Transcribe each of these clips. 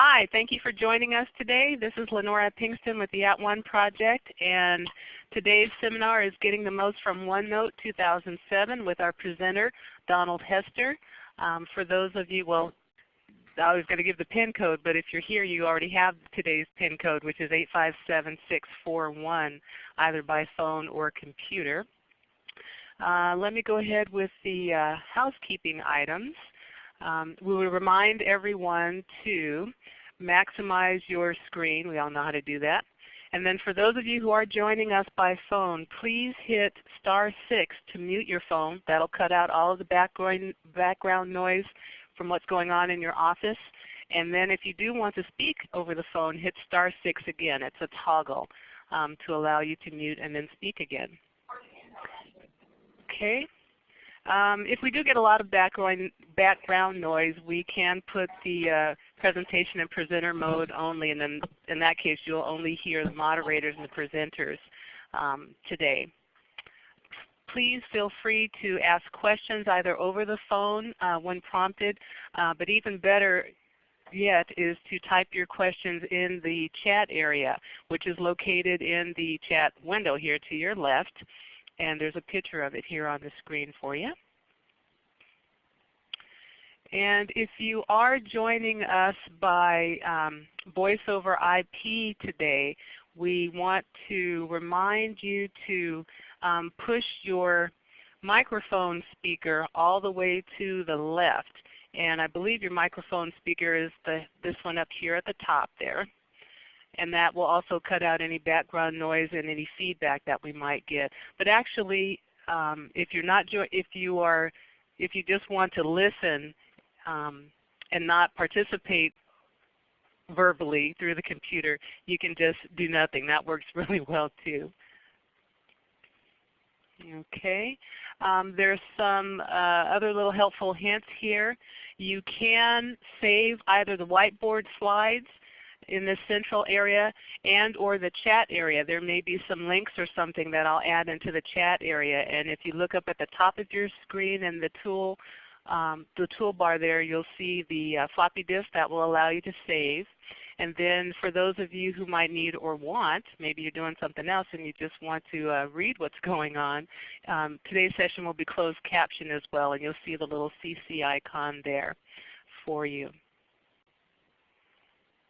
Hi, thank you for joining us today. This is Lenora Pinkston with the At One Project and today's seminar is Getting the Most from OneNote 2007 with our presenter Donald Hester. Um, for those of you, well I was going to give the PIN code, but if you're here you already have today's PIN code which is 857641 either by phone or computer. Uh, let me go ahead with the uh, housekeeping items. Um, we will remind everyone to maximize your screen. We all know how to do that. And then for those of you who are joining us by phone, please hit star 6 to mute your phone. That will cut out all of the background, background noise from what's going on in your office. And then if you do want to speak over the phone, hit star 6 again. It's a toggle um, to allow you to mute and then speak again. Okay. Um, if we do get a lot of background, background noise, we can put the uh, presentation in presenter mode only, and then in that case you'll only hear the moderators and the presenters um, today. Please feel free to ask questions either over the phone uh, when prompted, uh, but even better yet is to type your questions in the chat area, which is located in the chat window here to your left and there's a picture of it here on the screen for you. And if you are joining us by um, voice over IP today, we want to remind you to um, push your microphone speaker all the way to the left. And I believe your microphone speaker is the, this one up here at the top there and that will also cut out any background noise and any feedback that we might get. But actually, um, if you're not if you are if you just want to listen um, and not participate verbally through the computer, you can just do nothing. That works really well too. Okay. Um, there's some uh, other little helpful hints here. You can save either the whiteboard slides in this central area and or the chat area. There may be some links or something that I'll add into the chat area. And if you look up at the top of your screen and the tool, um, the toolbar there, you'll see the uh, floppy disk that will allow you to save. And then for those of you who might need or want, maybe you're doing something else and you just want to uh, read what's going on, um, today's session will be closed caption as well and you'll see the little CC icon there for you.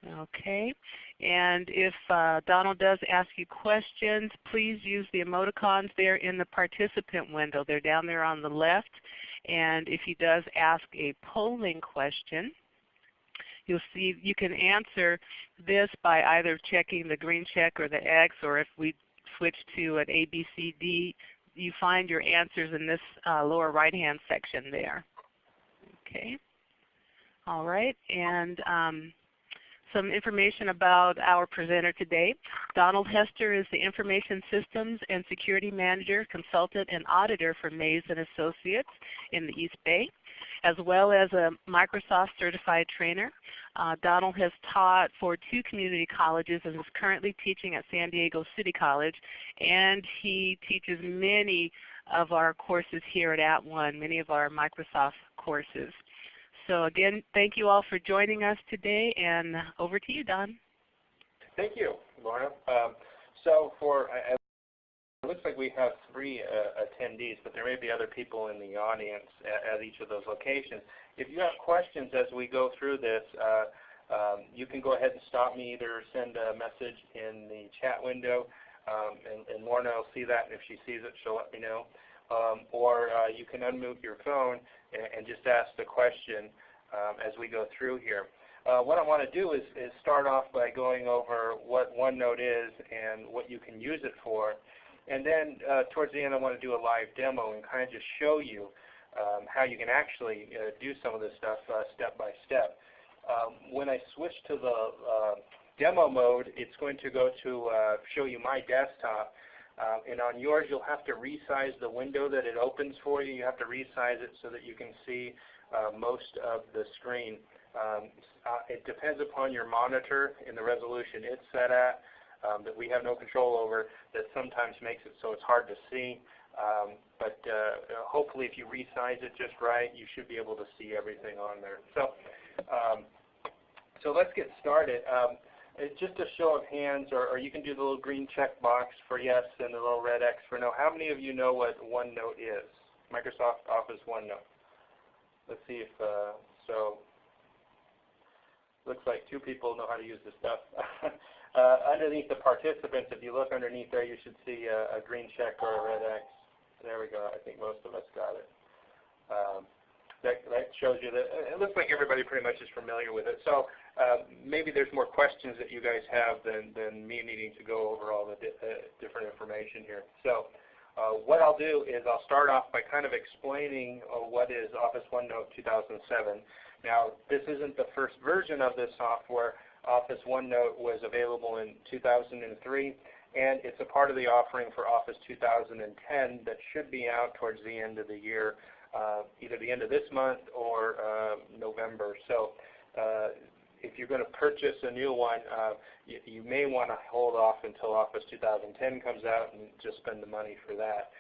Okay. And if uh, Donald does ask you questions, please use the emoticons there in the participant window. They're down there on the left. And if he does ask a polling question, you'll see you can answer this by either checking the green check or the X, or if we switch to an ABCD, you find your answers in this uh, lower right hand section there. Okay. All right. And um, some information about our presenter today. Donald Hester is the Information Systems and Security Manager, Consultant, and Auditor for Mays & Associates in the East Bay, as well as a Microsoft Certified Trainer. Uh, Donald has taught for two community colleges and is currently teaching at San Diego City College, and he teaches many of our courses here at At One, many of our Microsoft courses. So again, thank you all for joining us today, and over to you, Don. Thank you, Lorna. Um, so for uh, it looks like we have three uh, attendees, but there may be other people in the audience at, at, each of those locations. If you have questions as we go through this, uh, um, you can go ahead and stop me, either send a message in the chat window, um, and, and, Lorna will see that, and if she sees it, she'll let me know. Um, or uh, you can unmute your phone and, just ask the question um, as we go through here. Uh, what I want to do is, is, start off by going over what OneNote is and what you can use it for. And then uh, towards the end I want to do a live demo and kind of just show you um, how you can actually uh, do some of this stuff uh, step by step. Um, when I switch to the uh, demo mode, it's going to go to uh, show you my desktop. Uh, and on yours, you'll have to resize the window that it opens for you. You have to resize it so that you can see uh, most of the screen. Um, uh, it depends upon your monitor and the resolution it's set at um, that we have no control over that sometimes makes it so it's hard to see. Um, but uh, hopefully if you resize it just right, you should be able to see everything on there. So um, so let's get started. Um, it's just a show of hands, or, or you can do the little green check box for yes and the little red X for no. How many of you know what OneNote is? Microsoft Office OneNote. Let's see if, uh, so, looks like two people know how to use this stuff. uh, underneath the participants, if you look underneath there, you should see a, a green check or a red X. There we go. I think most of us got it. Um, that, that shows you that it looks like everybody pretty much is familiar with it. So uh, maybe there's more questions that you guys have than, than me needing to go over all the uh, different information here. So uh, what I'll do is I'll start off by kind of explaining uh, what is Office OneNote 2007. Now this isn't the first version of this software. Office OneNote was available in 2003 and it's a part of the offering for Office 2010 that should be out towards the end of the year either the end of this month or November. Uh, if you're going to purchase a new one, uh, you, you, may want to hold off until Office 2010 comes out and just spend the money for that.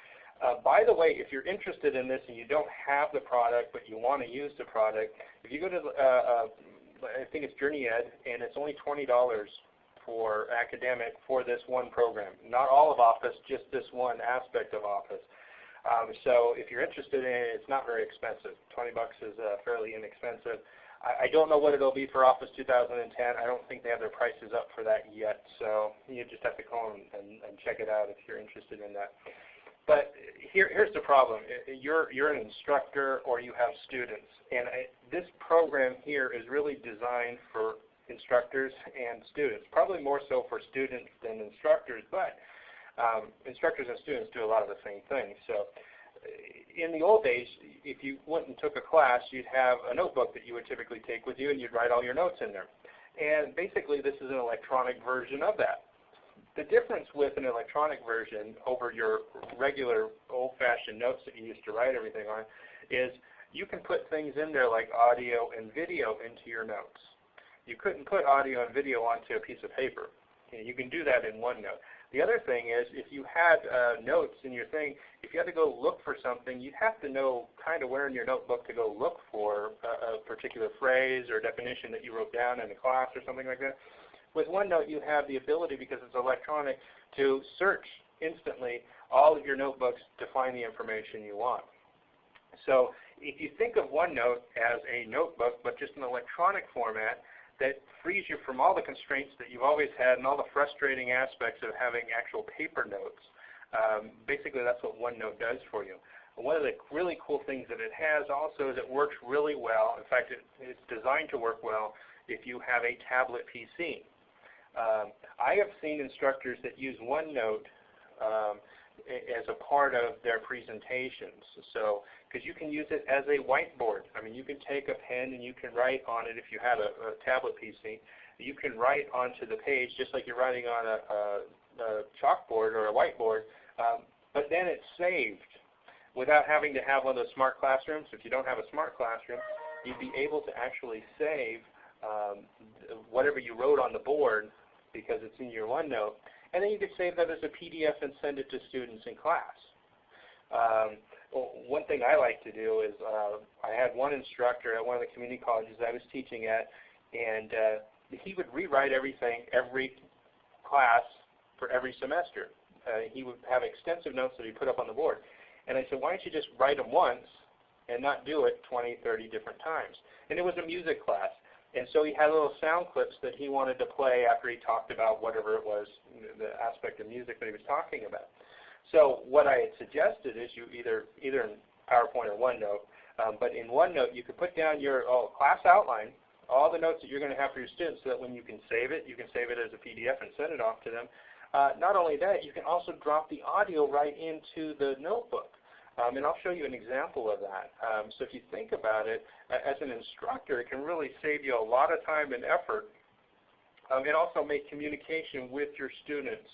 Uh, by the way, if you're interested in this and you don't have the product but you want to use the product, if you go to, uh, I think it's JourneyEd, and it's only $20 for academic for this one program. Not all of Office, just this one aspect of Office. Um, so if you're interested in it, it's not very expensive. 20 bucks is uh, fairly inexpensive. I, don't know what it'll be for Office 2010. I don't think they have their prices up for that yet. So you just have to call and, and, and check it out if you're interested in that. But here, here's the problem. You're, you're an instructor or you have students. And I, this program here is really designed for instructors and students, probably more so for students than instructors. But um, instructors and students do a lot of the same things. So in the old days, if you went and took a class, you'd have a notebook that you would typically take with you and you'd write all your notes in there. And basically this is an electronic version of that. The difference with an electronic version over your regular old-fashioned notes that you used to write everything on is you can put things in there like audio and video into your notes. You couldn't put audio and video onto a piece of paper. You can do that in OneNote. The other thing is if you had uh, notes in your thing, if you had to go look for something, you'd have to know kind of where in your notebook to go look for a, a particular phrase or definition that you wrote down in a class or something like that. With OneNote, you have the ability, because it's electronic, to search instantly all of your notebooks to find the information you want. So if you think of OneNote as a notebook, but just an electronic format, that frees you from all the constraints that you've always had and all the frustrating aspects of having actual paper notes. Um, basically, that's what OneNote does for you. One of the really cool things that it has also is it works really well. In fact, it, it's designed to work well if you have a tablet PC. Um, I have seen instructors that use OneNote um, as a part of their presentations. So, because you can use it as a whiteboard. I mean, you can take a pen and you can write on it if you have a, a tablet PC. You can write onto the page just like you're writing on a, a, a chalkboard or a whiteboard, um, but then it's saved without having to have one of those smart classrooms. If you don't have a smart classroom, you'd be able to actually save um, whatever you wrote on the board because it's in your OneNote and then you could save that as a PDF and send it to students in class. Um, well, one thing I like to do is uh, I had one instructor at one of the community colleges I was teaching at, and uh, he would rewrite everything every class for every semester. Uh, he would have extensive notes that he put up on the board. And I said, why don't you just write them once and not do it 20, 30 different times? And it was a music class. And so he had little sound clips that he wanted to play after he talked about whatever it was, the aspect of music that he was talking about. So what I had suggested is you either either in PowerPoint or OneNote, um, but in OneNote you could put down your oh, class outline, all the notes that you're going to have for your students so that when you can save it, you can save it as a PDF and send it off to them. Uh, not only that, you can also drop the audio right into the notebook. Um, and I'll show you an example of that. Um, so if you think about it, as an instructor, it can really save you a lot of time and effort. Um, and also make communication with your students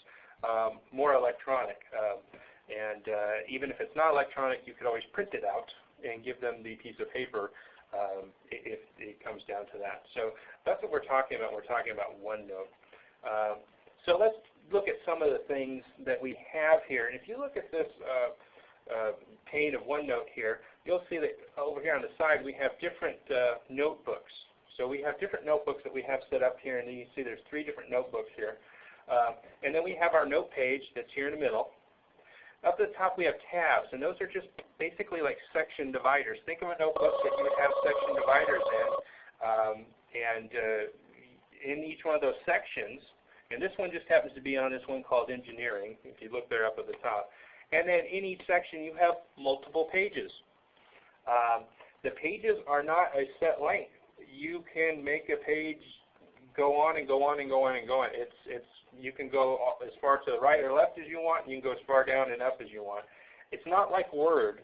um, more electronic. Um, and uh, even if it's not electronic, you could always print it out and give them the piece of paper um, if it comes down to that. So that's what we're talking about. We're talking about OneNote. so let's look at some of the things that we have here. And if you look at this uh, pane of OneNote here, you'll see that over here on the side we have different uh, notebooks. So we have different notebooks that we have set up here, and then you see there's three different notebooks here. Uh, and then we have our note page that's here in the middle. Up at the top we have tabs, and those are just basically like section dividers. Think of a notebook that you would have section dividers in. Um, and uh, in each one of those sections, and this one just happens to be on this one called engineering, if you look there up at the top. And then in each section you have multiple pages. Um, the pages are not a set length. You can make a page go on and go on and go on and go on. It's, it's, you can go as far to the right or left as you want, you can go as far down and up as you want. It's not like Word.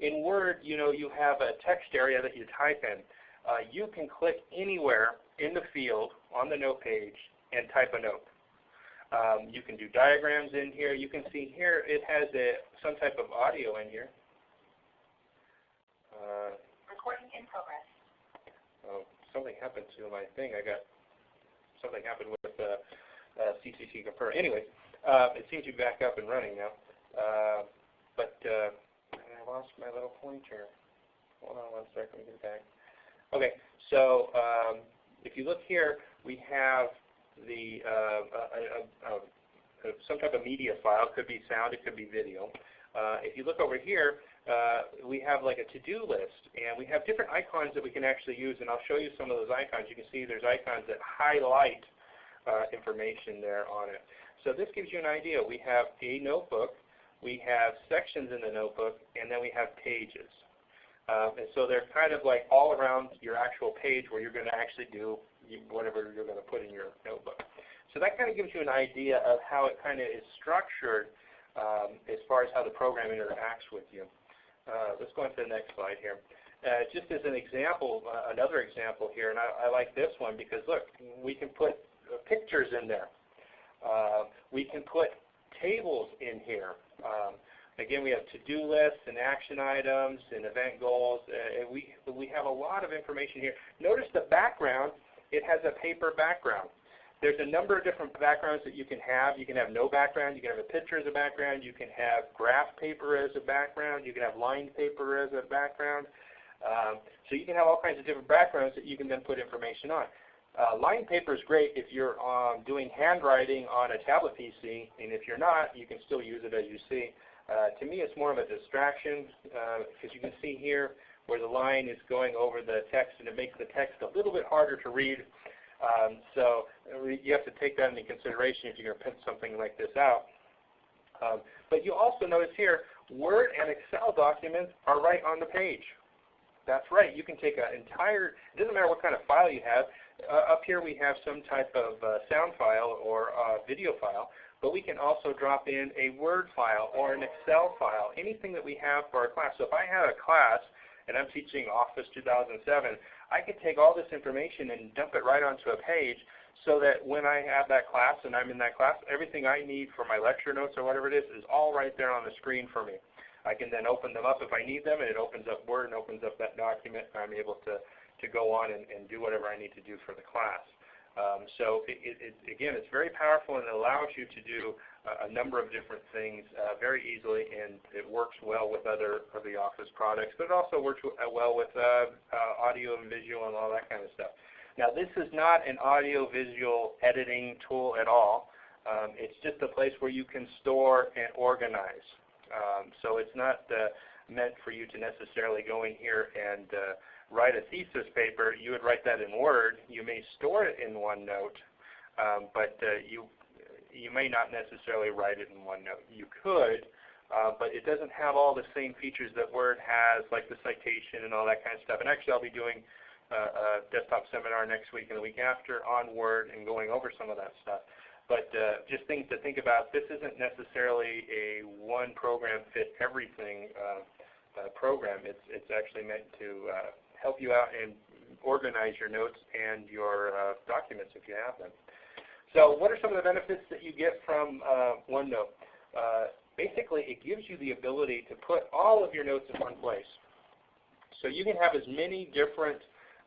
In Word, you know, you have a text area that you type in. Uh, you can click anywhere in the field on the note page and type a note. Um, you can do diagrams in here. You can see here it has a, some type of audio in here. Uh, Recording in progress. oh, something happened to my thing. I got something happened with uh, uh, CCC Confer. Anyway, uh, it seems to be back up and running now. Uh, but uh, I lost my little pointer. Hold on one second. Let me get it back. Okay, so um, if you look here, we have the uh, a, a, a, some type of media file. It could be sound, it could be video. Uh, if you look over here, uh, we have like a to-do list, and we have different icons that we can actually use, and I'll show you some of those icons. You can see there's icons that highlight uh, information there on it. So this gives you an idea. We have a notebook, we have sections in the notebook, and then we have pages. Um, and so they're kind of like all around your actual page where you're going to actually do whatever you're going to put in your notebook. So that kind of gives you an idea of how it kind of is structured um, as far as how the program interacts with you. Uh, let's go on to the next slide here. Uh, just as an example, uh, another example here, and I, I, like this one because look, we can put uh, pictures in there. Uh, we can put tables in here. Um, again, we have to-do lists and action items and event goals. Uh, we, we have a lot of information here. Notice the background it has a paper background. There's a number of different backgrounds that you can have. You can have no background. You can have a picture as a background. You can have graph paper as a background. You can have lined paper as a background. Um, so you can have all kinds of different backgrounds that you can then put information on. Uh, lined paper is great if you're um, doing handwriting on a tablet PC, and if you're not, you can still use it as you see. Uh, to me, it's more of a distraction because uh, you can see here where the line is going over the text and it makes the text a little bit harder to read. Um, so you have to take that into consideration if you're going to print something like this out. Um, but you also notice here, Word and Excel documents are right on the page. That's right. You can take an entire, it doesn't matter what kind of file you have. Uh, up here we have some type of uh, sound file or uh, video file, but we can also drop in a Word file or an Excel file, anything that we have for our class. So if I have a class and I'm teaching Office 2007, I can take all this information and dump it right onto a page so that when I have that class and I'm in that class, everything I need for my lecture notes or whatever it is is all right there on the screen for me. I can then open them up if I need them, and it opens up Word and opens up that document, and I'm able to, to go on and, and do whatever I need to do for the class. Um, so it, it, again, it's very powerful and it allows you to do a, a number of different things uh, very easily, and it works well with other of the Office products, but it also works uh, well with uh, uh, audio and visual and all that kind of stuff. Now, this is not an audio-visual editing tool at all. Um, it's just a place where you can store and organize. Um, so it's not uh, meant for you to necessarily go in here and uh, write a thesis paper, you would write that in Word. You may store it in OneNote, um, but uh, you you may not necessarily write it in OneNote. You could, uh, but it doesn't have all the same features that Word has, like the citation and all that kind of stuff. And actually, I'll be doing a desktop seminar next week and the week after on Word and going over some of that stuff. But uh, just things to think about. This isn't necessarily a one program fit everything uh, uh, program. It's it's actually meant to uh, help you out and organize your notes and your uh, documents if you have them. So what are some of the benefits that you get from uh, OneNote? Uh, basically, it gives you the ability to put all of your notes in one place. So you can have as many different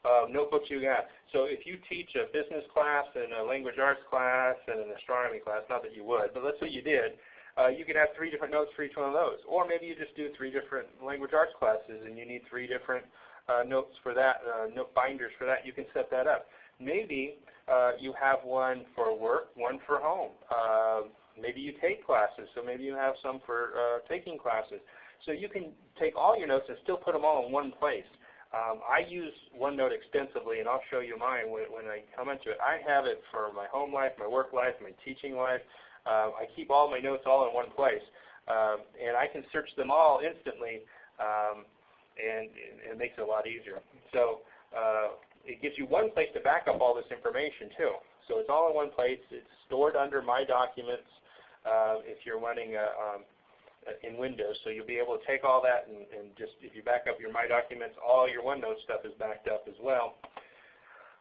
uh, notebooks you got. So if you teach a business class and a language arts class and an astronomy class, not that you would, but let's say you did, uh, you could have three different notes for each one of those. Or maybe you just do three different language arts classes and you need three different uh, notes for that, uh, note binders for that, you can set that up. Maybe uh, you have one for work, one for home. Uh, maybe you take classes, so maybe you have some for uh, taking classes. So you can take all your notes and still put them all in one place. Um, I use OneNote extensively, and I'll show you mine when, when I come into it. I have it for my home life, my work life, my teaching life. Uh, I keep all my notes all in one place, um, and I can search them all instantly, um, and, and, it makes it a lot easier. So uh, it gives you one place to back up all this information too. So it's all in one place. It's stored under My Documents uh, if you're running a, um, in Windows. So you'll be able to take all that and, and, just, if you back up your My Documents, all your OneNote stuff is backed up as well.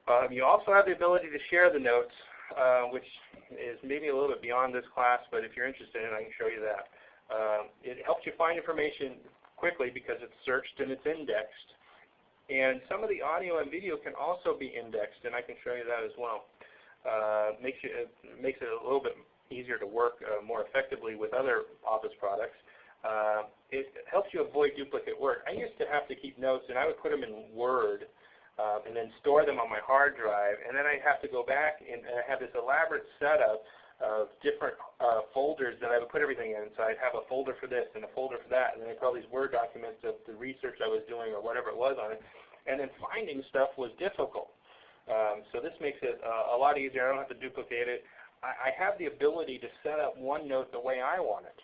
Um, you also have the ability to share the notes, uh, which is maybe a little bit beyond this class, but if you're interested in it, I can show you that. Um, it helps you find information quickly because it's searched and it's indexed. And some of the audio and video can also be indexed, and I can show you that as well. Uh, makes, you, it makes it a little bit easier to work uh, more effectively with other Office products. Uh, it helps you avoid duplicate work. I used to have to keep notes, and I would put them in Word uh, and then store them on my hard drive, and then I'd have to go back and, and have this elaborate setup of different uh, folders that I would put everything in. So I'd have a folder for this and a folder for that, and then I'd all these Word documents of the research I was doing or whatever it was on it. And then finding stuff was difficult. Um, so this makes it uh, a lot easier. I don't have to duplicate it. I, I have the ability to set up OneNote the way I want it.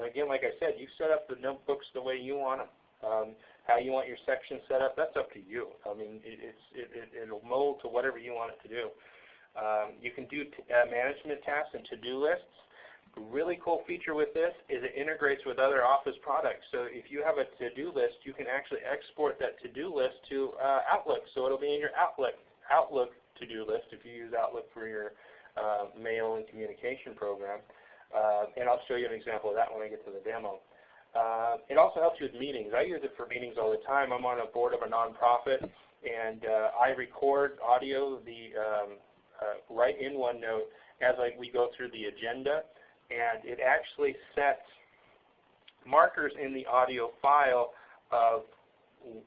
again, like I said, you set up the notebooks the way you want them. Um, how you want your section set up, that's up to you. I mean, it, it's, it, it, it'll mold to whatever you want it to do. Um, you can do uh, management tasks and to-do lists. A really cool feature with this is it integrates with other Office products. So if you have a to-do list, you can actually export that to-do list to uh, Outlook. So it'll be in your Outlook Outlook to-do list if you use Outlook for your uh, mail and communication program. Uh, and I'll show you an example of that when I get to the demo. Uh, it also helps you with meetings. I use it for meetings all the time. I'm on a board of a nonprofit, and uh, I record audio the um, right in OneNote as I, we go through the agenda, and it actually sets markers in the audio file of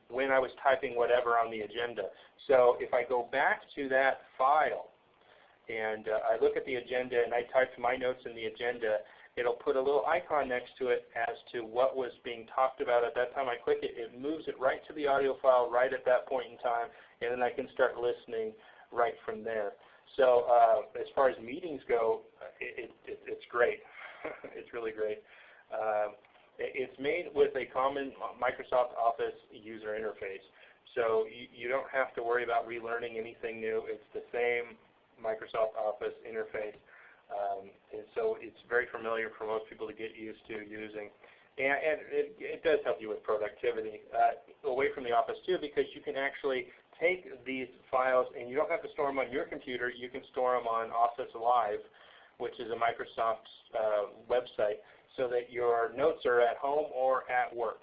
when I was typing whatever on the agenda. So if I go back to that file and uh, I look at the agenda and I typed my notes in the agenda, it'll put a little icon next to it as to what was being talked about at that time. I click it, it moves it right to the audio file right at that point in time, and then I can start listening right from there. So uh, as far as meetings go, it, it, it's great. it's really great. Um, it's made with a common Microsoft Office user interface. So you, you don't have to worry about relearning anything new. It's the same Microsoft Office interface. Um, and so it's very familiar for most people to get used to using. And, and it, it, does help you with productivity uh, away from the Office too because you can actually take these files and you don't have to store them on your computer. You can store them on Office Live, which is a Microsoft uh, website, so that your notes are at home or at work.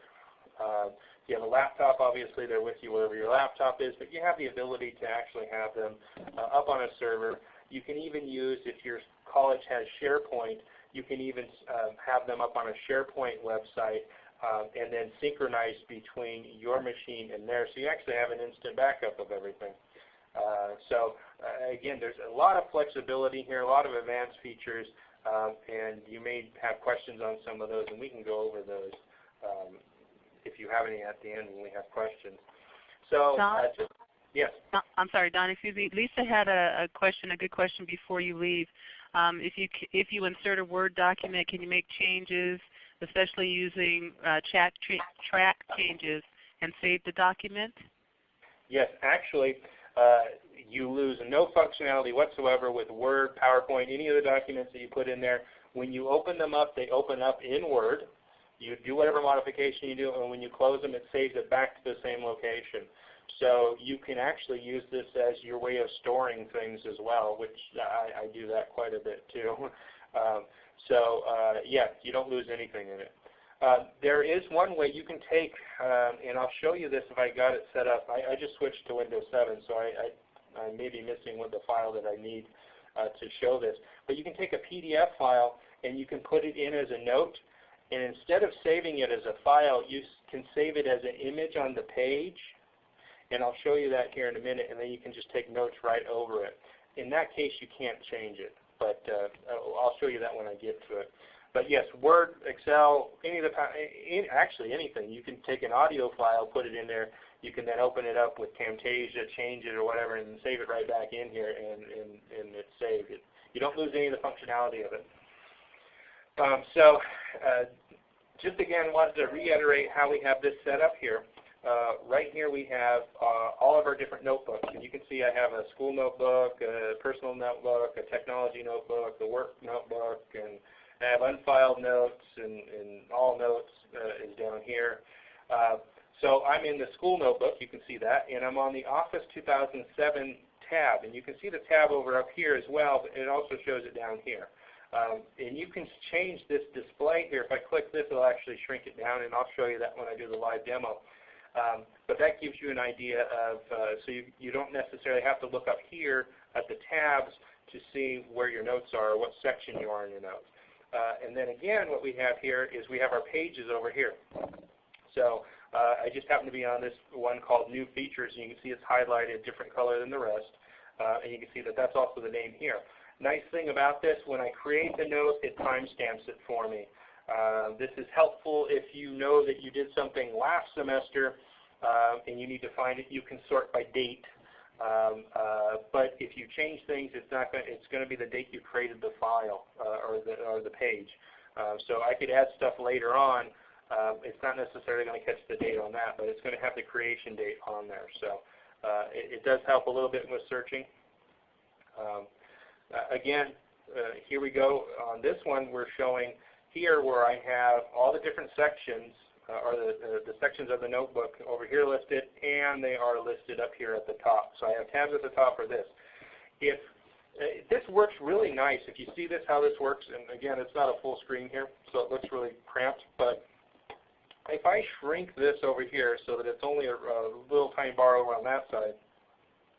Uh, if you have a laptop, obviously they're with you wherever your laptop is, but you have the ability to actually have them uh, up on a server. You can even use, if your college has SharePoint, you can even uh, have them up on a SharePoint website um, and then synchronize between your machine and theirs. So you actually have an instant backup of everything. Uh, so uh, again, there's a lot of flexibility here, a lot of advanced features, um, and you may have questions on some of those, and we can go over those um, if you have any at the end when we have questions. So, uh, just, yes. I'm sorry, Don. Excuse me. Lisa had a, a question, a good question before you leave. Um, if you if you insert a Word document, can you make changes especially using uh, chat track changes and save the document? Yes, actually, uh, you lose no functionality whatsoever with Word, PowerPoint, any of the documents that you put in there. When you open them up, they open up in Word. You do whatever modification you do, and when you close them, it saves it back to the same location. So you can actually use this as your way of storing things as well, which I, I do that quite a bit too. um, so uh, yeah, you don't lose anything in it. Uh, there is one way you can take, um, and I'll show you this if I got it set up. I, I just switched to Windows 7, so I, I, I, may be missing the file that I need uh, to show this. But you can take a PDF file and you can put it in as a note. And instead of saving it as a file, you can save it as an image on the page. And I'll show you that here in a minute, and then you can just take notes right over it. In that case, you can't change it, but uh, I'll show you that when I get to it. But yes, Word, Excel, any of the any, actually anything. You can take an audio file, put it in there. You can then open it up with Camtasia, change it or whatever, and save it right back in here, and and, and it's saved. It, you don't lose any of the functionality of it. Um, so uh, just again wanted to reiterate how we have this set up here. Uh, right here we have uh, all of our different notebooks. And you can see I have a school notebook, a personal notebook, a technology notebook, a work notebook, and I have unfiled notes and, and all notes uh, is down here. Uh, so I'm in the school notebook, you can see that, and I'm on the Office 2007 tab. And you can see the tab over up here as well, but it also shows it down here. Um, and you can change this display here. If I click this, it'll actually shrink it down, and I'll show you that when I do the live demo. Um, but that gives you an idea of, uh, so you, you don't necessarily have to look up here at the tabs to see where your notes are or what section you are in your notes. Uh, and then again, what we have here is we have our pages over here. So uh, I just happen to be on this one called New Features, and you can see it's highlighted a different color than the rest. Uh, and you can see that that's also the name here. Nice thing about this, when I create the note, it timestamps it for me. Uh, this is helpful if you know that you did something last semester uh, and you need to find it. You can sort by date. Um, uh, but if you change things, it's not going. It's going to be the date you created the file uh, or the or the page. Uh, so I could add stuff later on. Um, it's not necessarily going to catch the date on that, but it's going to have the creation date on there. So it, it, does help a little bit with searching. Um, again, here we go. On this one, we're showing here where I have all the different sections, uh, or the, the, the, sections of the notebook over here listed, and they are listed up here at the top. So I have tabs at the top for this. If uh, this works really nice. If you see this, how this works, and again, it's not a full screen here, so it looks really cramped, but if I shrink this over here so that it's only a, a little tiny bar over on that side,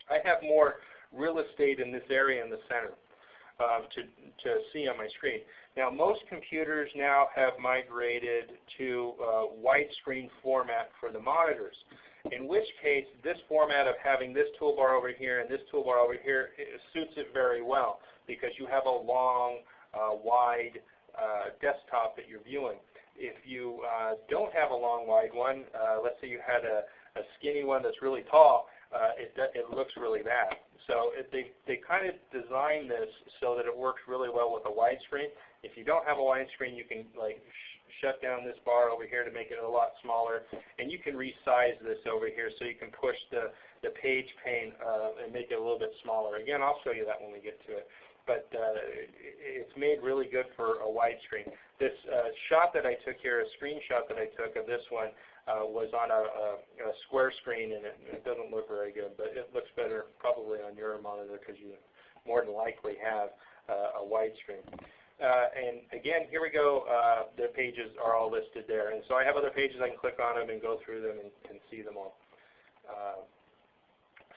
I have more real estate in this area in the center uh, to, to see on my screen. Now most computers now have migrated to uh, widescreen format for the monitors, in which case this format of having this toolbar over here and this toolbar over here suits it very well because you have a long, uh, wide uh, desktop that you're viewing. If you uh, don't have a long, wide one, let's say you had a, a skinny one that's really tall, it, it looks really bad. So they, they kind of designed this so that it works really well with a widescreen. If you don't have a widescreen, you can like sh shut down this bar over here to make it a lot smaller, and you can resize this over here so you can push the, the page pane uh, and make it a little bit smaller. Again, I'll show you that when we get to it. But uh, it's made really good for a widescreen. This uh, shot that I took here, a screenshot that I took of this one, was on a, a, a, square screen and it, it, doesn't look very good, but it looks better probably on your monitor because you more than likely have uh, a widescreen. Uh, and again, here we go. Uh, the pages are all listed there. And so I have other pages I can click on them and go through them and, and see them all. Uh,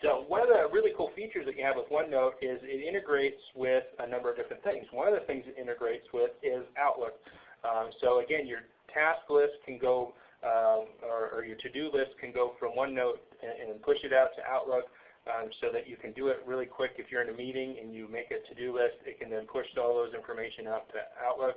so one of the really cool features that you have with OneNote is it integrates with a number of different things. One of the things it integrates with is Outlook. Um, so again, your task list can go um, or, or, your to-do list can go from OneNote and, and, push it out to Outlook um, so that you can do it really quick. If you're in a meeting and you make a to-do list, it can then push all those information out to Outlook.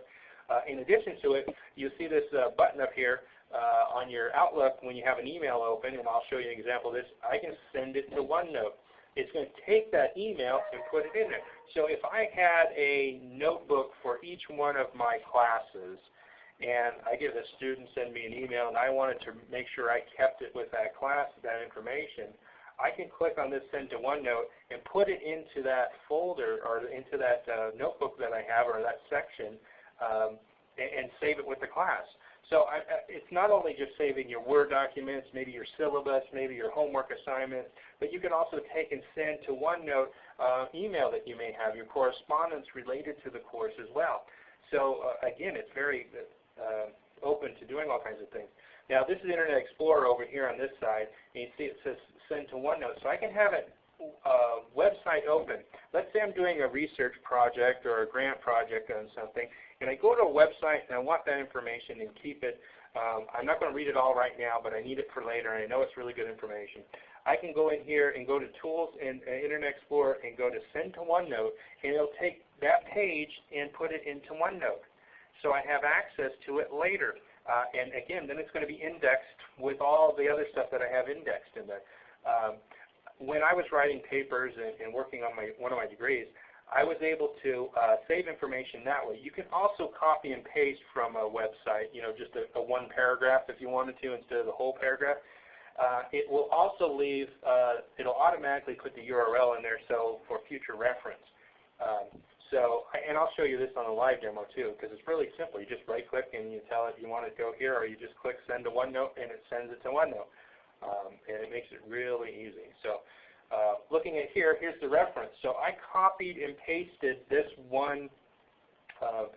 Uh, in addition to it, you'll see this uh, button up here uh, on your Outlook when you have an email open, and I'll show you an example of this. I can send it to OneNote. It's going to take that email and put it in there. So if I had a notebook for each one of my classes, and I get a student send me an email and I wanted to make sure I kept it with that class, that information, I can click on this send to OneNote and put it into that folder or into that uh, notebook that I have or that section um, and, and, save it with the class. So I, it's not only just saving your Word documents, maybe your syllabus, maybe your homework assignments, but you can also take and send to OneNote uh, email that you may have, your correspondence related to the course as well. So uh, again, it's very uh, open to doing all kinds of things. Now this is Internet Explorer over here on this side, and you see it says send to OneNote. So I can have a uh, website open. Let's say I'm doing a research project or a grant project on something, and I go to a website and I want that information and keep it. Um, I'm not going to read it all right now, but I need it for later, and I know it's really good information. I can go in here and go to Tools in uh, Internet Explorer and go to Send to OneNote, and it'll take that page and put it into OneNote. So I have access to it later. Uh, and again, then it's going to be indexed with all the other stuff that I have indexed in there. Um, when I was writing papers and, and, working on my one of my degrees, I was able to uh, save information that way. You can also copy and paste from a website, you know, just a, a one paragraph if you wanted to instead of the whole paragraph. Uh, it will also leave, uh, it'll automatically put the URL in there so for future reference. Um, so, and I'll show you this on a live demo too, because it's really simple. You just right click and you tell it you want to go here, or you just click send to OneNote and it sends it to OneNote. Um, and it makes it really easy. So uh, looking at here, here's the reference. So I copied and pasted this one. Uh,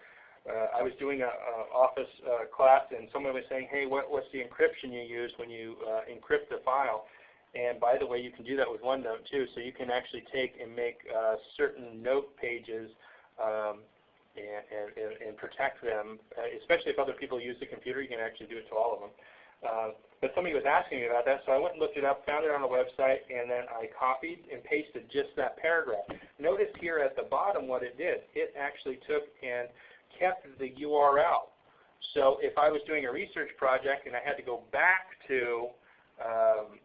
uh, I was doing an office uh, class and someone was saying, hey, what, what's the encryption you use when you uh, encrypt the file? And by the way, you can do that with OneNote too. So you can actually take and make uh, certain note pages um, and, and, and, protect them, uh, especially if other people use the computer. You can actually do it to all of them. Uh, but somebody was asking me about that, so I went and looked it up, found it on a website, and then I copied and pasted just that paragraph. Notice here at the bottom what it did. It actually took and kept the URL. So if I was doing a research project and I had to go back to um,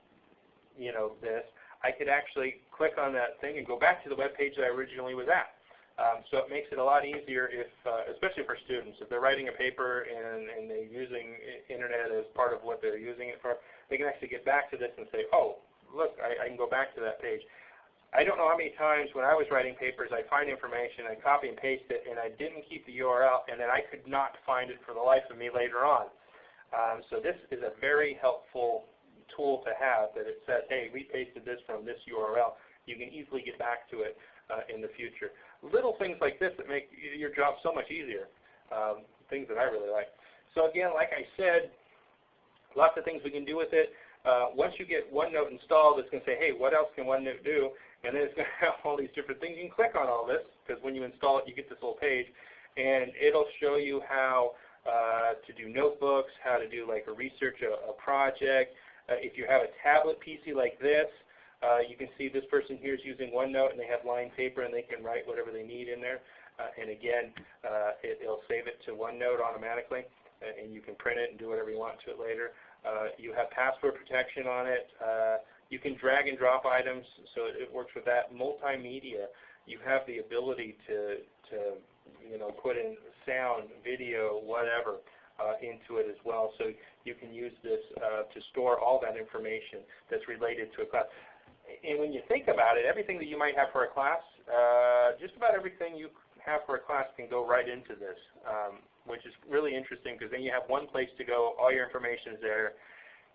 you know, this, I could actually click on that thing and go back to the web page that I originally was at. Um, so it makes it a lot easier, if, uh, especially for students. If they're writing a paper and, and they're using Internet as part of what they're using it for, they can actually get back to this and say, oh, look, I, I can go back to that page. I don't know how many times when I was writing papers I find information, I copy and paste it, and I didn't keep the URL, and then I could not find it for the life of me later on. Um, so this is a very helpful tool to have that it says, hey, we pasted this from this URL. You can easily get back to it uh, in the future. Little things like this that make your job so much easier, um, things that I really like. So again, like I said, lots of things we can do with it. Uh, once you get OneNote installed, it's going to say, hey, what else can OneNote do? And then it's going to have all these different things. You can click on all this, because when you install it, you get this little page. And it'll show you how uh, to do notebooks, how to do like a research a, a project, uh, if you have a tablet PC like this, uh, you can see this person here is using OneNote and they have lined paper and they can write whatever they need in there. Uh, and again, uh, it, will save it to OneNote automatically uh, and you can print it and do whatever you want to it later. You have password protection on it. you can drag and drop items so it, it works with that. Multimedia, you have the ability to, to you know, put in sound, video, whatever into it as well. So you can use this uh, to store all that information that's related to a class. And when you think about it, everything that you might have for a class, uh, just about everything you have for a class can go right into this, um, which is really interesting because then you have one place to go, all your information is there,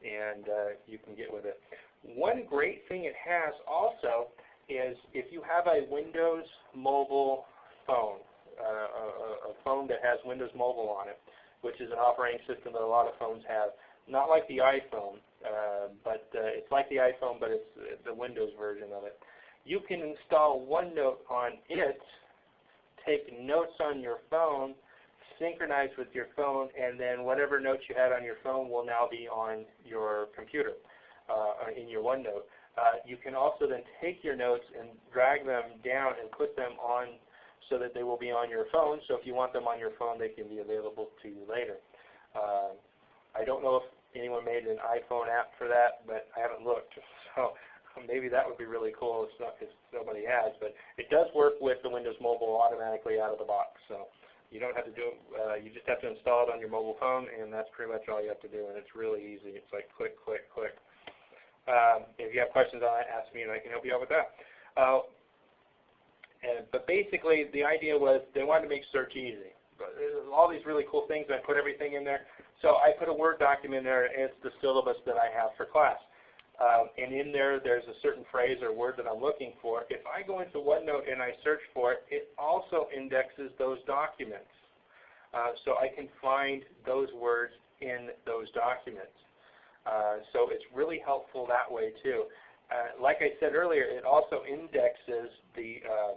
and uh, you can get with it. One great thing it has also is if you have a Windows mobile phone, uh, a, a phone that has Windows Mobile on it, which is an operating system that a lot of phones have. Not like the iPhone, uh, but uh, it's like the iPhone, but it's uh, the Windows version of it. You can install OneNote on it, take notes on your phone, synchronize with your phone, and then whatever notes you had on your phone will now be on your computer uh, in your OneNote. Uh, you can also then take your notes and drag them down and put them on so that they will be on your phone. So if you want them on your phone, they can be available to you later. Uh, I don't know if anyone made an iPhone app for that, but I haven't looked. So maybe that would be really cool if, not, if somebody has. But it does work with the Windows Mobile automatically out of the box. So you don't have to do it. Uh, you just have to install it on your mobile phone, and that's pretty much all you have to do. And it's really easy. It's like click, click, click. Um, if you have questions on it, ask me, and I can help you out with that. Uh, and, but basically, the idea was they wanted to make search easy. But all these really cool things, and I put everything in there. So I put a Word document in there, and it's the syllabus that I have for class. Um, and in there, there's a certain phrase or word that I'm looking for. If I go into OneNote and I search for it, it also indexes those documents. Uh, so I can find those words in those documents. Uh, so it's really helpful that way too. Uh, like I said earlier, it also indexes the, uh,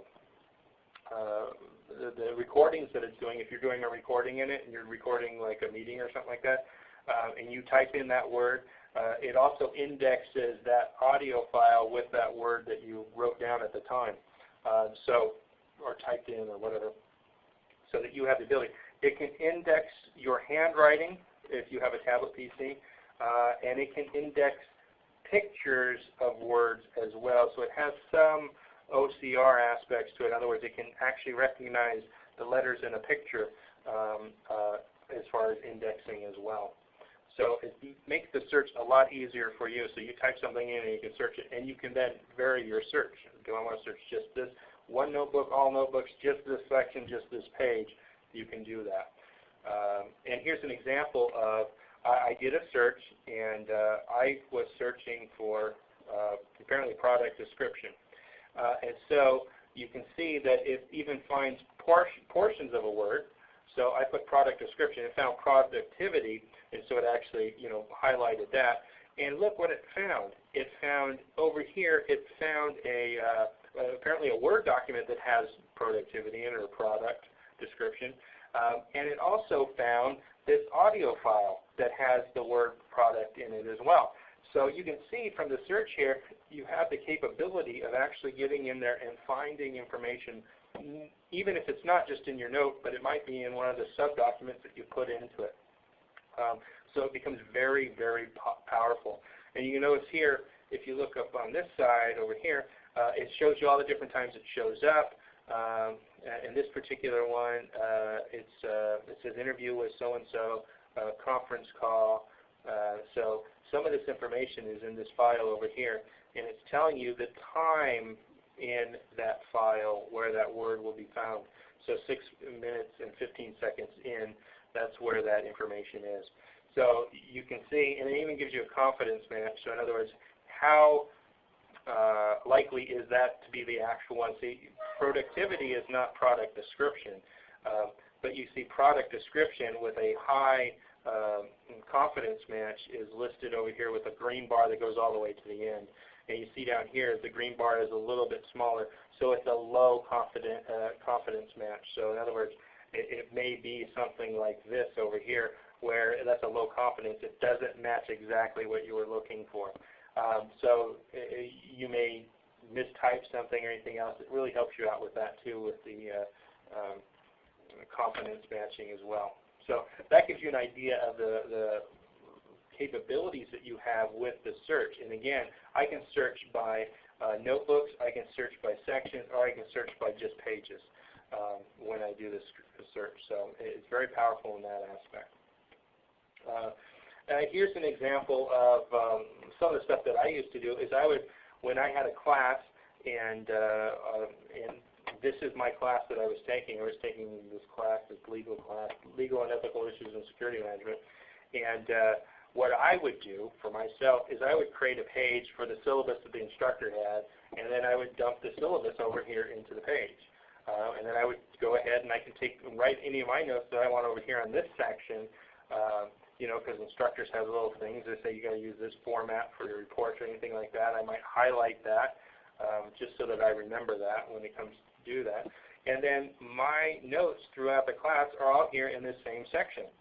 uh, the, the recordings that it's doing. If you're doing a recording in it and you're recording like a meeting or something like that, uh, and you type in that word, uh, it also indexes that audio file with that word that you wrote down at the time. Uh, so, or typed in or whatever, so that you have the ability. It can index your handwriting if you have a tablet PC, and it can index pictures of words as well. So it has some OCR aspects to it. In other words, it can actually recognize the letters in a picture um, uh, as far as indexing as well. So it makes the search a lot easier for you. So you type something in and you can search it, and you can then vary your search. Do I want to search just this one notebook, all notebooks, just this section, just this page? You can do that. Um, and here's an example of I, did a search, and uh, I was searching for uh, apparently product description. Uh, and so you can see that it even finds por portions of a word. So I put product description. It found productivity, and so it actually you know highlighted that. And look what it found. It found over here. It found a uh, apparently a Word document that has productivity in it or product description. Um, and it also found this audio file that has the word product in it as well. So you can see from the search here, you have the capability of actually getting in there and finding information, even if it's not just in your note, but it might be in one of the sub-documents that you put into it. Um, so it becomes very, very po powerful. And you notice here, if you look up on this side over here, uh, it shows you all the different times it shows up. Um, in this particular one, uh, it's, uh, it says interview with so-and-so, uh, conference call. Uh, so some of this information is in this file over here, and it's telling you the time in that file where that word will be found. So 6 minutes and 15 seconds in, that's where that information is. So you can see, and it even gives you a confidence match. So in other words, how uh, likely is that to be the actual one? See, productivity is not product description, uh, but you see product description with a high uh, confidence match is listed over here with a green bar that goes all the way to the end. And you see down here the green bar is a little bit smaller, so it's a low confident, uh, confidence match. So in other words, it, it may be something like this over here, where that's a low confidence. It doesn't match exactly what you were looking for. Um, so it, you may mistype something or anything else. It really helps you out with that too, with the uh, um, confidence matching as well. So that gives you an idea of the, the capabilities that you have with the search. And again, I can search by uh, notebooks, I can search by sections, or I can search by just pages um, when I do this search. So it's very powerful in that aspect. Uh, uh, here's an example of um, some of the stuff that I used to do is I would, when I had a class, and, uh, uh, and this is my class that I was taking. I was taking this class, this legal class, legal and ethical issues in security management. And uh, what I would do for myself is I would create a page for the syllabus that the instructor had, and then I would dump the syllabus over here into the page. Uh, and then I would go ahead and I can take write any of my notes that I want over here on this section, uh, you know, because instructors have little things. They say you got to use this format for your reports or anything like that. I might highlight that um, just so that I remember that when it comes to do that. And then my notes throughout the class are all here in this same section.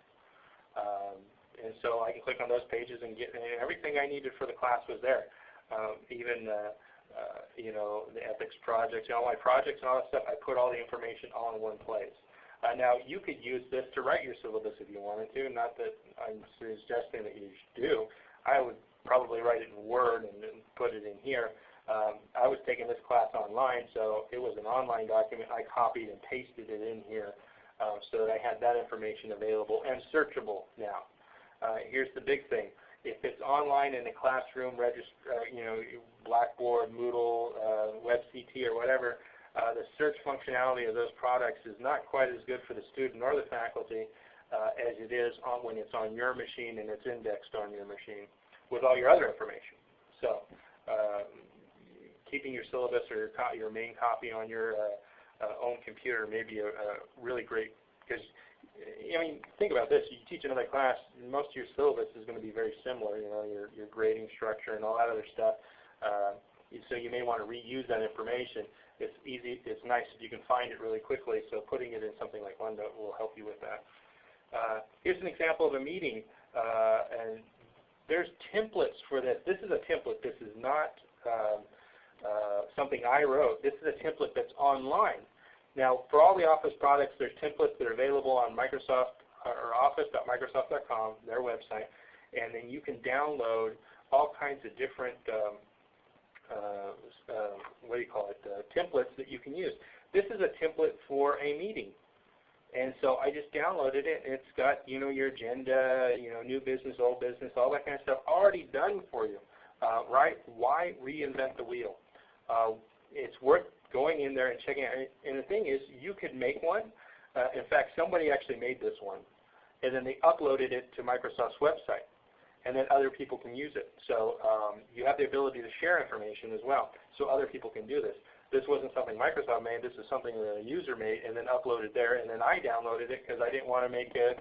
Um, and so I can click on those pages and get and everything I needed for the class was there. Um, even uh, uh, you know the ethics projects, all my projects and all that stuff. I put all the information all in one place. Uh, now, you could use this to write your syllabus if you wanted to. Not that I'm suggesting that you do. I would probably write it in Word and, and put it in here. Um, I was taking this class online, so it was an online document. I copied and pasted it in here uh, so that I had that information available and searchable now. Uh, here's the big thing. If it's online in a classroom, register, uh, you know, Blackboard, Moodle, uh, WebCT, or whatever, uh, the search functionality of those products is not quite as good for the student or the faculty uh, as it is on when it's on your machine and it's indexed on your machine with all your other information. So uh, keeping your syllabus or your, your main copy on your uh, uh, own computer may be a, a really great, because I mean, think about this. You teach another class, most of your syllabus is going to be very similar, you know, your, your grading structure and all that other stuff. Uh, so you may want to reuse that information it's easy, it's nice if you can find it really quickly, so putting it in something like OneNote will help you with that. Uh, here's an example of a meeting, uh, and there's templates for this. This is a template. This is not um, uh, something I wrote. This is a template that's online. Now, for all the Office products, there's templates that are available on Microsoft or office.microsoft.com, their website, and then you can download all kinds of different, um, uh, uh, what do you call it, uh, templates that you can use. This is a template for a meeting. And so I just downloaded it. It's got, you know, your agenda, you know, new business, old business, all that kind of stuff already done for you, uh, right? Why reinvent the wheel? Uh, it's worth going in there and checking out. And the thing is, you could make one. Uh, in fact, somebody actually made this one, and then they uploaded it to Microsoft's website, and then other people can use it. So um, you have the ability to share information as well, so other people can do this. This wasn't something Microsoft made. This is something that a user made and then uploaded there, and then I downloaded it because I didn't want to make a,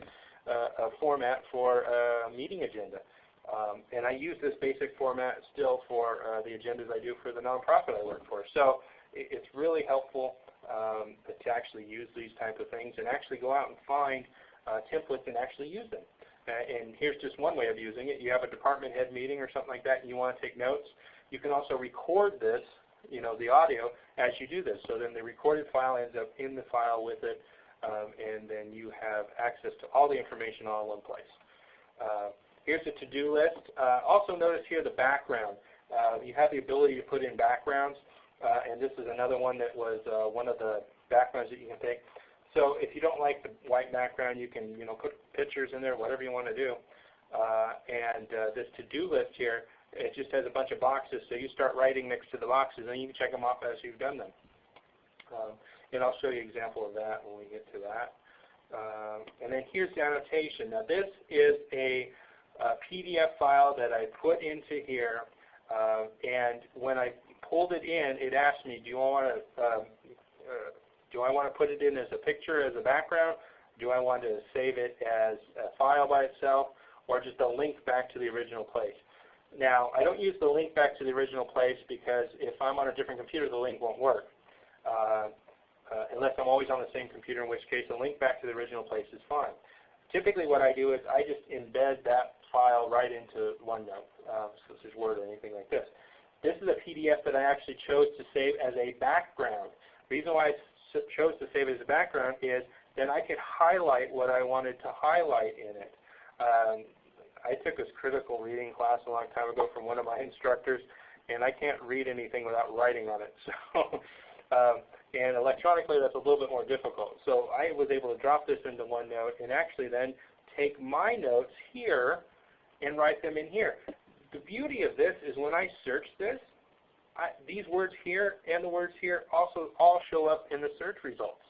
a, a format for a meeting agenda. Um, and I use this basic format still for uh, the agendas I do for the nonprofit I work for. So it, it's really helpful um, to actually use these type of things and actually go out and find uh, templates and actually use them. And here's just one way of using it. You have a department head meeting or something like that and you want to take notes. You can also record this you know, the audio as you do this. So then the recorded file ends up in the file with it, um, and then you have access to all the information all in one place. Uh, here's a to-do list. Uh, also notice here the background. Uh, you have the ability to put in backgrounds, uh, and this is another one that was uh, one of the backgrounds that you can take. So if you don't like the white background, you can you know put pictures in there, whatever you want to do. Uh, and this to-do list here it just has a bunch of boxes, so you start writing next to the boxes, and you can check them off as you've done them. Um, and I'll show you an example of that when we get to that. Um, and then here's the annotation. Now this is a, a PDF file that I put into here, uh, and when I pulled it in, it asked me, do you want to um, uh, I want to put it in as a picture, as a background? Do I want to save it as a file by itself, or just a link back to the original place? Now, I don't use the link back to the original place because if I'm on a different computer, the link won't work. Uh, uh, unless I'm always on the same computer, in which case the link back to the original place is fine. Typically what I do is I just embed that file right into OneNote, uh, so this is Word or anything like this. This is a PDF that I actually chose to save as a background. The reason why I chose to save as a background is then I could highlight what I wanted to highlight in it. Um, I took this critical reading class a long time ago from one of my instructors, and I can't read anything without writing on it. So, um, and electronically, that's a little bit more difficult. So I was able to drop this into OneNote and actually then take my notes here and write them in here. The beauty of this is when I search this, I, these words here and the words here also all show up in the search results.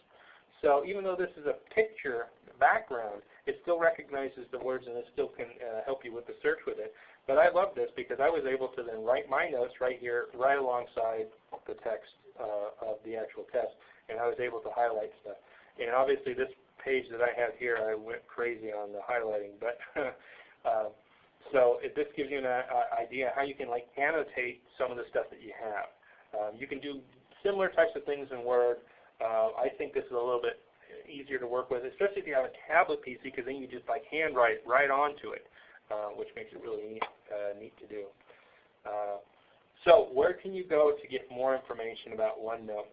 So even though this is a picture background, it still recognizes the words and it still can uh, help you with the search with it. But I love this because I was able to then write my notes right here, right alongside the text uh, of the actual test, and I was able to highlight stuff. And obviously this page that I have here, I went crazy on the highlighting, but uh, so it, this gives you an uh, idea how you can like annotate some of the stuff that you have. Um, you can do similar types of things in Word. Uh, I think this is a little bit easier to work with, especially if you have a tablet PC, because then you just like handwrite right onto it, uh, which makes it really neat, uh, neat to do. Uh, so where can you go to get more information about OneNote?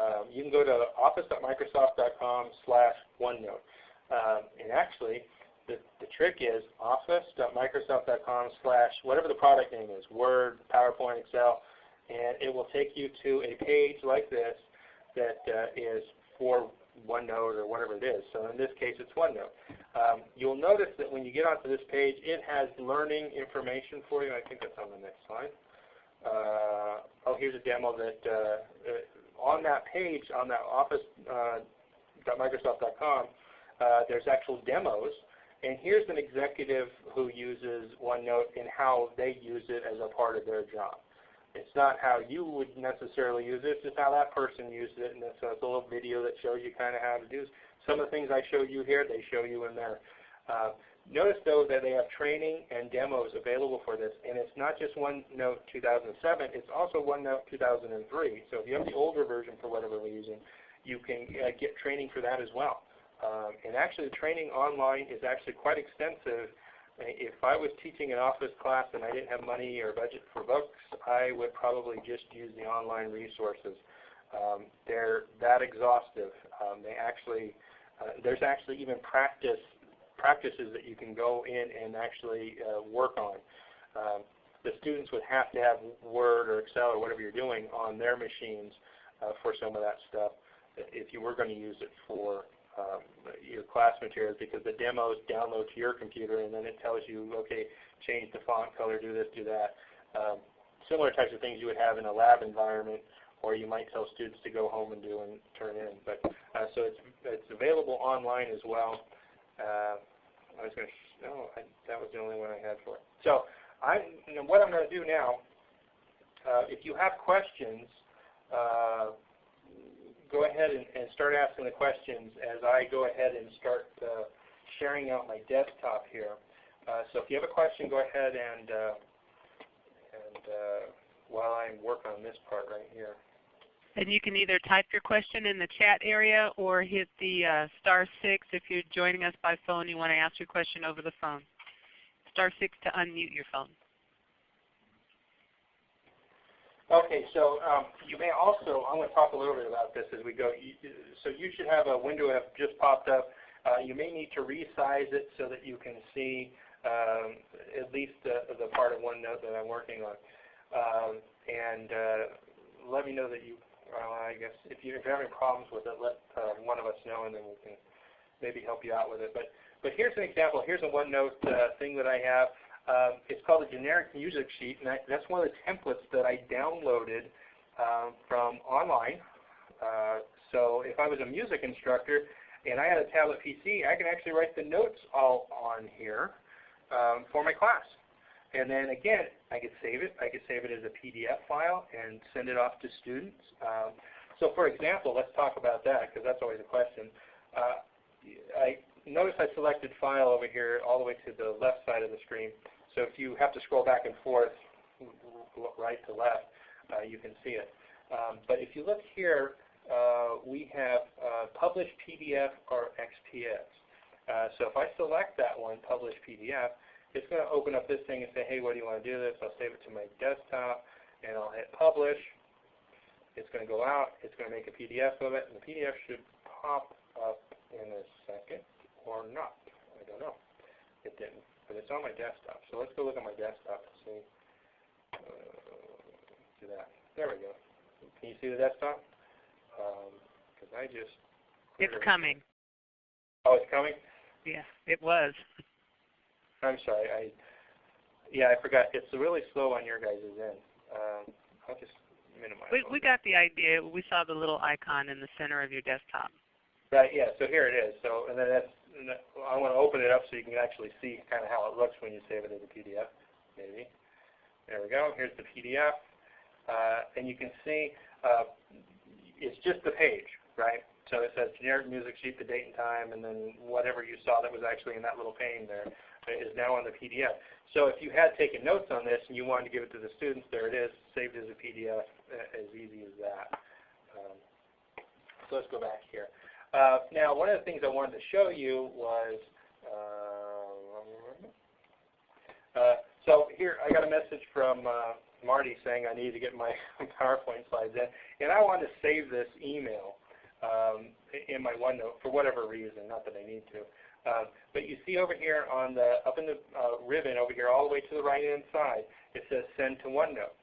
Um, you can go to office.microsoft.com slash OneNote. Um, and actually, trick is office.microsoft.com slash whatever the product name is, Word, PowerPoint, Excel, and it will take you to a page like this that uh, is for OneNote or whatever it is. So in this case, it's OneNote. Um, you'll notice that when you get onto this page, it has learning information for you. I think that's on the next slide. Uh, oh, here's a demo that uh, uh on that page, on that office.microsoft.com, uh, uh, there's actual demos. And here's an executive who uses OneNote and how they use it as a part of their job. It's not how you would necessarily use it, it's just how that person uses it. And so it's a little video that shows you kind of how to do Some of the things I show you here, they show you in there. Uh, notice though that they have training and demos available for this. And it's not just OneNote 2007, it's also OneNote 2003. So if you have the older version for whatever reason, you can uh, get training for that as well. Um, and actually the training online is actually quite extensive. If I was teaching an office class and I didn't have money or budget for books, I would probably just use the online resources. Um, they're that exhaustive. Um, they actually, uh, there's actually even practice practices that you can go in and actually uh, work on. Um, the students would have to have Word or Excel or whatever you're doing on their machines uh, for some of that stuff if you were going to use it for um, your class materials because the demos download to your computer and then it tells you, okay, change the font color, do this, do that. Um, similar types of things you would have in a lab environment or you might tell students to go home and do and turn in. But uh, so it's it's available online as well. Uh, I was going to, no, I, that was the only one I had for it. So I, you know, what I'm going to do now, uh, if you have questions, uh, go ahead and, and, start asking the questions as I go ahead and start uh, sharing out my desktop here. Uh, so if you have a question, go ahead and, uh, and uh, while I work on this part right here. And you can either type your question in the chat area or hit the uh, star 6 if you're joining us by phone you want to ask your question over the phone. Star 6 to unmute your phone. Okay, so um, you may also, I'm going to talk a little bit about this as we go. so you should have a window have just popped up. Uh, you may need to resize it so that you can see um, at least the, the part of OneNote that I'm working on. Um, and uh, let me know that you well, I guess if, you, if you're having problems with it, let uh, one of us know and then we can maybe help you out with it. But, but here's an example. Here's a OneNote uh, thing that I have. Um, it's called a generic music sheet, and that's one of the templates that I downloaded um, from online. Uh, so if I was a music instructor and I had a tablet PC, I can actually write the notes all on here um, for my class. And then again, I could save it. I could save it as a PDF file and send it off to students. Um, so for example, let's talk about that because that's always a question. Uh, I notice I selected file over here all the way to the left side of the screen. So if you have to scroll back and forth, right to left, uh, you can see it. Um, but if you look here, uh, we have uh, publish PDF or XPS. Uh, so if I select that one, publish PDF, it's going to open up this thing and say, hey, what do you want to do this? I'll save it to my desktop, and I'll hit publish. It's going to go out. It's going to make a PDF of it, and the PDF should pop up in a second or not. I don't know. It didn't, but it's on my desktop. So let's go look at my desktop and see. Uh, do that. There we go. Can you see the desktop? Because um, I just. It's coming. Oh, it's coming? Yeah, it was. I'm sorry. I yeah, I forgot. It's really slow on your guys' end. Um, I'll just minimize. We we got the idea. We saw the little icon in the center of your desktop. Right. Yeah. So here it is. So and then that's. I want to open it up so you can actually see kind of how it looks when you save it as a PDF. Maybe. There we go. Here's the PDF, uh, and you can see uh, it's just the page, right? So it says generic music sheet, the date and time, and then whatever you saw that was actually in that little pane there is now on the PDF. So if you had taken notes on this and you wanted to give it to the students, there it is, saved as a PDF, as easy as that. Um, so let's go back here. Uh, now, one of the things I wanted to show you was, uh, uh, so here I got a message from uh, Marty saying I need to get my PowerPoint slides in, and I wanted to save this email um, in my OneNote for whatever reason, not that I need to. Uh, but you see over here on the up in the uh, ribbon over here, all the way to the right hand side, it says Send to OneNote.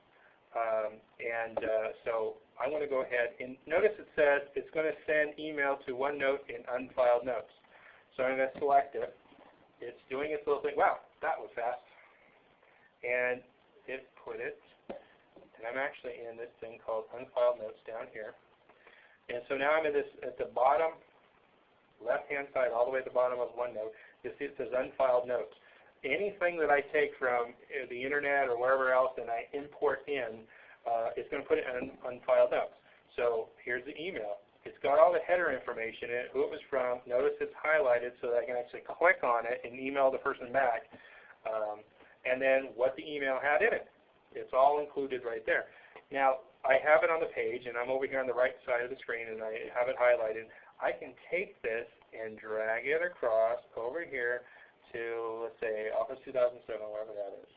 Um, and uh, so I'm going to go ahead and notice it says it's going to send email to OneNote in unfiled notes. So I'm going to select it. It's doing its little thing. Wow, that was fast. And it put it, and I'm actually in this thing called unfiled notes down here. And so now I'm in this at the bottom left-hand side all the way at the bottom of OneNote, you see it says unfiled notes. Anything that I take from the internet or wherever else and I import in, uh, it's going to put it in unfiled notes. So here's the email. It's got all the header information in it, who it was from. Notice it's highlighted so that I can actually click on it and email the person back. Um, and then what the email had in it. It's all included right there. Now, I have it on the page, and I'm over here on the right side of the screen, and I have it highlighted. I can take this and drag it across over here to, let's say, Office 2007, wherever that is.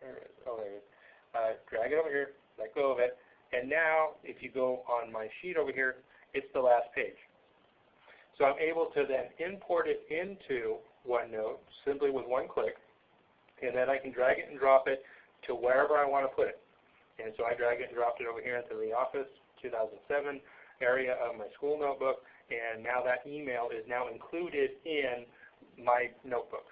There it is. Oh, there it is. Uh, drag it over here, let go of it, and now if you go on my sheet over here, it's the last page. So I'm able to then import it into OneNote simply with one click, and then I can drag it and drop it to wherever I want to put it. And so I drag it and dropped it over here into the Office 2007 area of my school notebook, and now that email is now included in my notebook.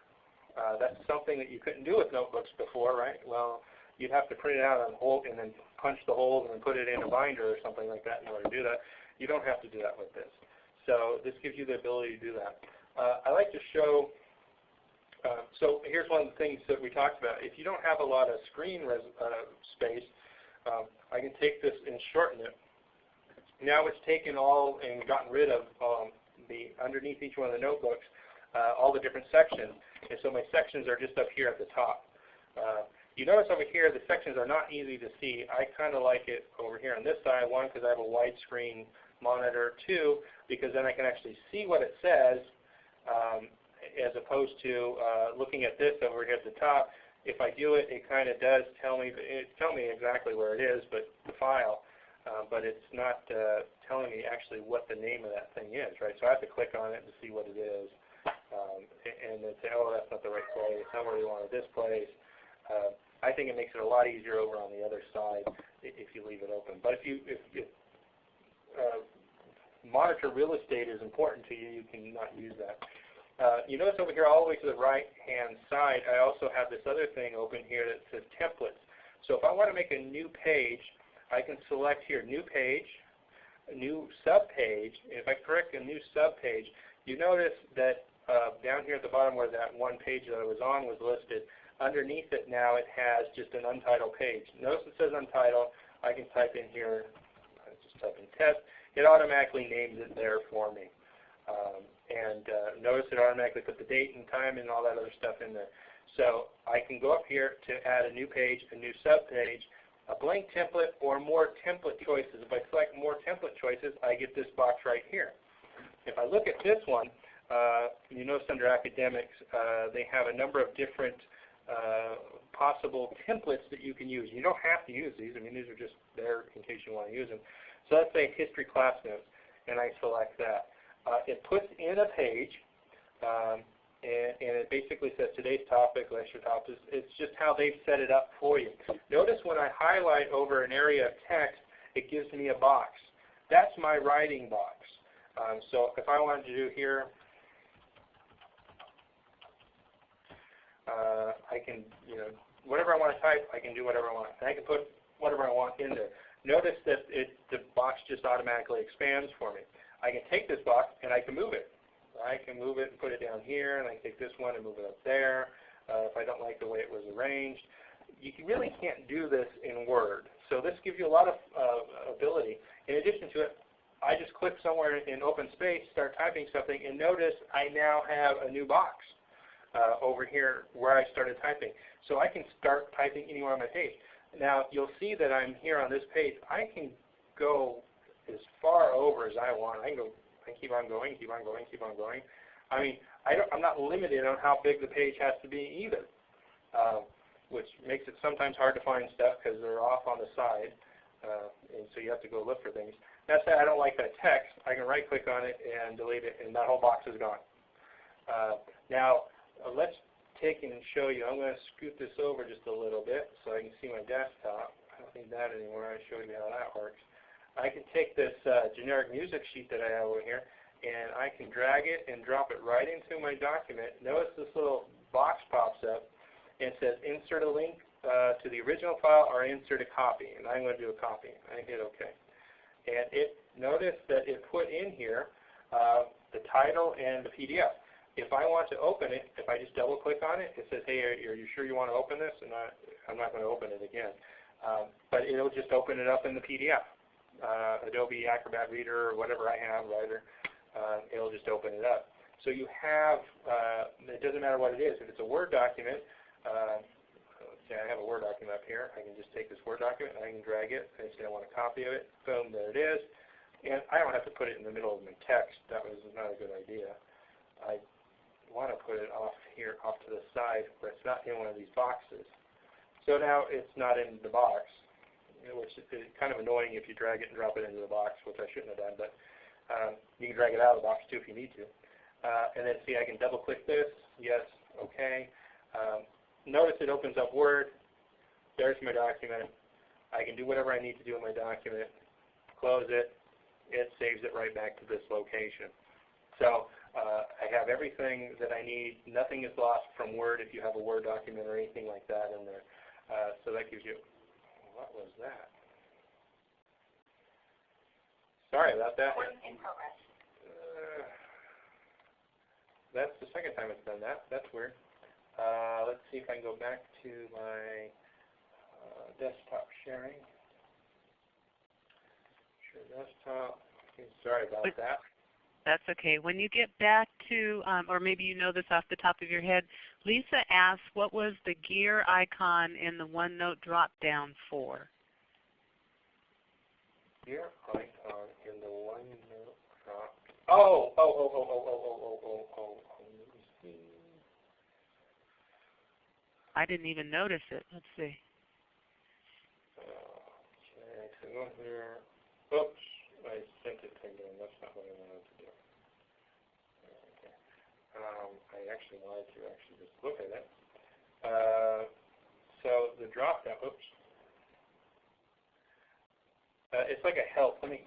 Uh, that's something that you couldn't do with notebooks before, right? Well, you'd have to print it out on hold and then punch the holes and then put it in a binder or something like that in order to do that. You don't have to do that with this. So this gives you the ability to do that. Uh, I like to show, uh, so here's one of the things that we talked about. If you don't have a lot of screen uh, space, um, I can take this and shorten it. Now it's taken all and gotten rid of um, the underneath each one of the notebooks, uh, all the different sections. And so my sections are just up here at the top. You notice over here the sections are not easy to see. I kind of like it over here on this side, one, because I have a widescreen monitor, two, because then I can actually see what it says um, as opposed to uh, looking at this over here at the top if I do it, it kind of does tell me it tell me exactly where it is, but the file, uh, but it's not uh, telling me actually what the name of that thing is, right? So I have to click on it to see what it is, um, and then say, oh, that's not the right place. I really wanted this place. Uh, I think it makes it a lot easier over on the other side if you leave it open. But if you if, if uh, monitor real estate is important to you, you can not use that. Uh, you notice over here all the way to the right-hand side, I also have this other thing open here that says templates. So if I want to make a new page, I can select here, new page, new subpage. If I click a new subpage, you notice that uh, down here at the bottom where that one page that I was on was listed, underneath it now it has just an untitled page. Notice it says untitled. I can type in here, I just type in test. It automatically names it there for me. Um, and uh, notice it automatically put the date and time and all that other stuff in there. So I can go up here to add a new page, a new subpage, a blank template, or more template choices. If I select more template choices, I get this box right here. If I look at this one, uh, you notice under academics, uh, they have a number of different uh, possible templates that you can use. You don't have to use these. I mean, these are just there in case you want to use them. So let's say history class notes, and I select that. Uh, it puts in a page, um, and, and, it basically says today's topic, lecture topic. It's just how they've set it up for you. Notice when I highlight over an area of text, it gives me a box. That's my writing box. Um, so if I wanted to do here, uh, I can, you know, whatever I want to type, I can do whatever I want. And I can put whatever I want in there. Notice that it, the box just automatically expands for me. I can take this box and I can move it. I can move it and put it down here, and I can take this one and move it up there uh, if I don't like the way it was arranged. You really can't do this in Word. So this gives you a lot of uh, ability. In addition to it, I just click somewhere in open space, start typing something, and notice I now have a new box uh, over here where I started typing. So I can start typing anywhere on my page. Now you'll see that I'm here on this page. I can go as far over as I want. I can go, I keep on going, keep on going, keep on going. I mean, I don't, I'm not limited on how big the page has to be either, uh, which makes it sometimes hard to find stuff because they're off on the side, uh, and so you have to go look for things. That's I don't like that text. I can right-click on it and delete it, and that whole box is gone. Uh, now, uh, let's take and show you. I'm going to scoot this over just a little bit so I can see my desktop. I don't need that anymore. I showed you how that works. I can take this uh, generic music sheet that I have over here and I can drag it and drop it right into my document. Notice this little box pops up and says insert a link uh, to the original file or insert a copy. And I'm going to do a copy. I hit OK. And it notice that it put in here uh, the title and the PDF. If I want to open it, if I just double click on it, it says, hey, are, are you sure you want to open this? And I, I'm not going to open it again. Um, but it will just open it up in the PDF uh, Adobe Acrobat Reader or whatever I have, Writer, uh, it'll just open it up. So you have, uh, it doesn't matter what it is. If it's a Word document, uh, say I have a Word document up here. I can just take this Word document and I can drag it. I say I want a copy of it. Boom, there it is. And I don't have to put it in the middle of my text. That was not a good idea. I want to put it off here, off to the side, where it's not in one of these boxes. So now it's not in the box, which is kind of annoying if you drag it and drop it into the box, which I shouldn't have done, but um, you can drag it out of the box too if you need to. Uh, and then see, I can double click this. Yes, okay. Um, notice it opens up Word. There's my document. I can do whatever I need to do in my document. Close it. It saves it right back to this location. So uh, I have everything that I need. Nothing is lost from Word if you have a Word document or anything like that in there. Uh, so that gives you, what was that? Sorry about that. in progress. Uh, that's the second time it's done that. That's weird. Uh, let's see if I can go back to my uh, desktop sharing. Share desktop. Okay, sorry about that. That's okay. When you get back to, um, or maybe you know this off the top of your head, Lisa asked what was the gear icon in the OneNote drop-down for? Here icon in the OneNote drop. Oh, oh, oh, oh, oh, oh, oh, oh, oh, oh. Let me see. I didn't even notice it. Let's see. Okay, so here. Oops, I sent it to them. That's not what I wanted to. Um, I actually wanted to actually just look at it. Uh, so the drop down, oops. Uh, it's like a help. Let me.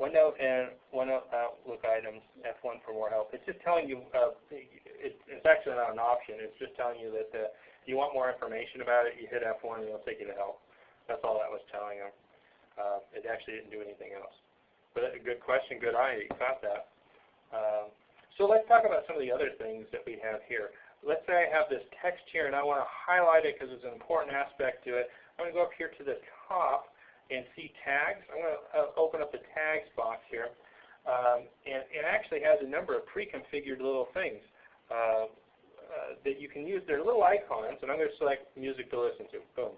OneNote and OneNote Outlook items, F1 for more help. It's just telling you, uh, it, it's actually not an option. It's just telling you that uh, if you want more information about it, you hit F1 and it'll take you to help. That's all that was telling them. Uh, it actually didn't do anything else. But a good question, good eye, you caught that. Um, so let's talk about some of the other things that we have here. Let's say I have this text here and I want to highlight it because it's an important aspect to it. I'm going to go up here to the top and see tags. I'm going to uh, open up the tags box here. Um, and it actually has a number of pre-configured little things uh, uh, that you can use. They're little icons, and I'm going to select music to listen to. Boom.